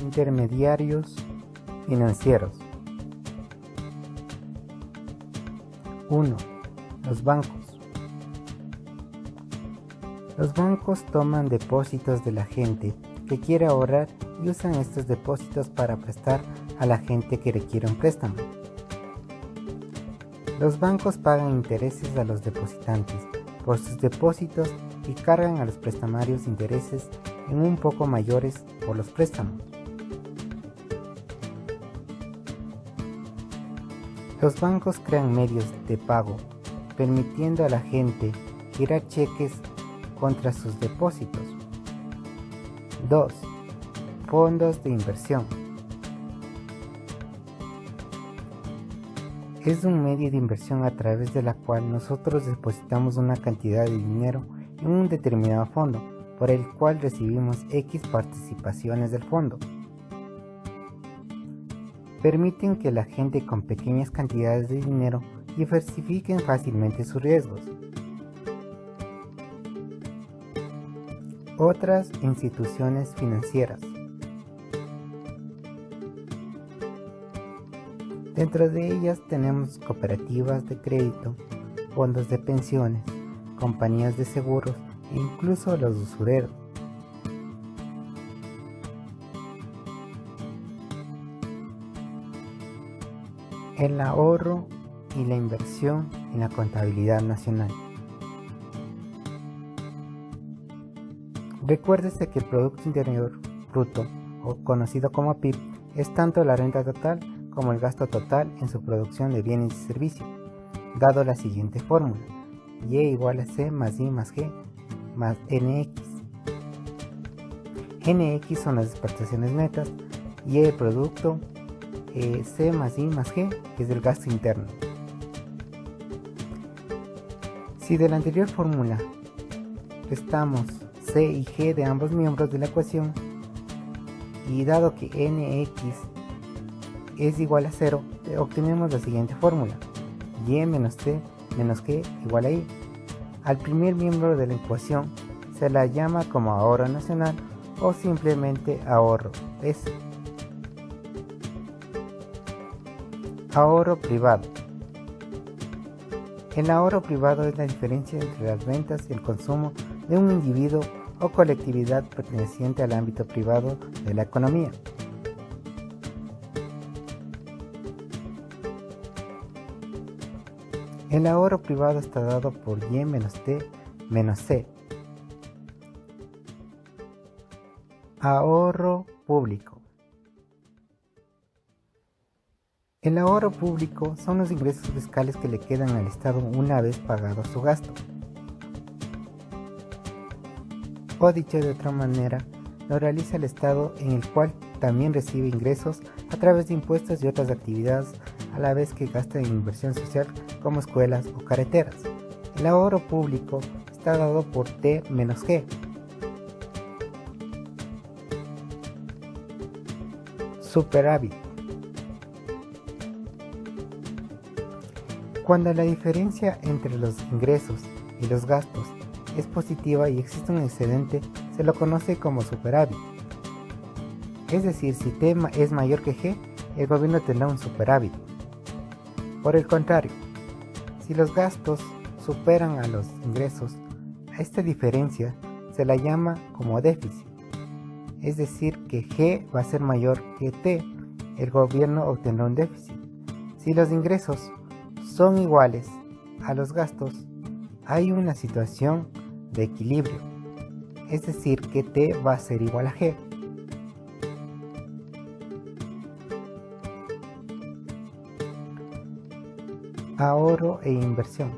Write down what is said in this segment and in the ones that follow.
Intermediarios financieros 1. Los bancos Los bancos toman depósitos de la gente que quiere ahorrar y usan estos depósitos para prestar a la gente que requiere un préstamo. Los bancos pagan intereses a los depositantes por sus depósitos y cargan a los prestamarios intereses en un poco mayores por los préstamos. Los bancos crean medios de pago, permitiendo a la gente girar cheques contra sus depósitos. 2. Fondos de inversión. Es un medio de inversión a través de la cual nosotros depositamos una cantidad de dinero en un determinado fondo, por el cual recibimos X participaciones del fondo. Permiten que la gente con pequeñas cantidades de dinero diversifiquen fácilmente sus riesgos. Otras instituciones financieras. Dentro de ellas tenemos cooperativas de crédito, fondos de pensiones, compañías de seguros e incluso los usureros. El ahorro y la inversión en la contabilidad nacional. Recuérdese que el Producto Interior Bruto, o conocido como PIB, es tanto la renta total como el gasto total en su producción de bienes y servicios, dado la siguiente fórmula, Y igual a C más I más G más NX. NX son las exportaciones netas y el producto eh, C más I más G es el gasto interno. Si de la anterior fórmula restamos C y G de ambos miembros de la ecuación y dado que NX es igual a 0, obtenemos la siguiente fórmula. Y menos T menos G igual a I. Al primer miembro de la ecuación se la llama como ahorro nacional o simplemente ahorro S. Ahorro privado. El ahorro privado es la diferencia entre las ventas y el consumo de un individuo o colectividad perteneciente al ámbito privado de la economía. El ahorro privado está dado por Y menos T menos C. Ahorro público. El ahorro público son los ingresos fiscales que le quedan al Estado una vez pagado su gasto. O dicho de otra manera, lo realiza el Estado en el cual también recibe ingresos a través de impuestos y otras actividades a la vez que gasta en inversión social como escuelas o carreteras. El ahorro público está dado por T menos G. Superávit. Cuando la diferencia entre los ingresos y los gastos es positiva y existe un excedente, se lo conoce como superávit. Es decir, si T es mayor que G, el gobierno tendrá un superávit. Por el contrario, si los gastos superan a los ingresos, a esta diferencia se la llama como déficit. Es decir, que G va a ser mayor que T, el gobierno obtendrá un déficit. Si los ingresos son iguales a los gastos, hay una situación de equilibrio, es decir que T va a ser igual a G. Ahorro e inversión.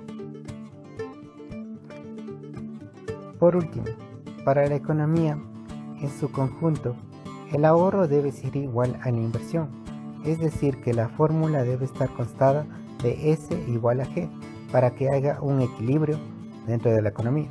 Por último, para la economía, en su conjunto, el ahorro debe ser igual a la inversión, es decir que la fórmula debe estar constada de S igual a G para que haya un equilibrio dentro de la economía.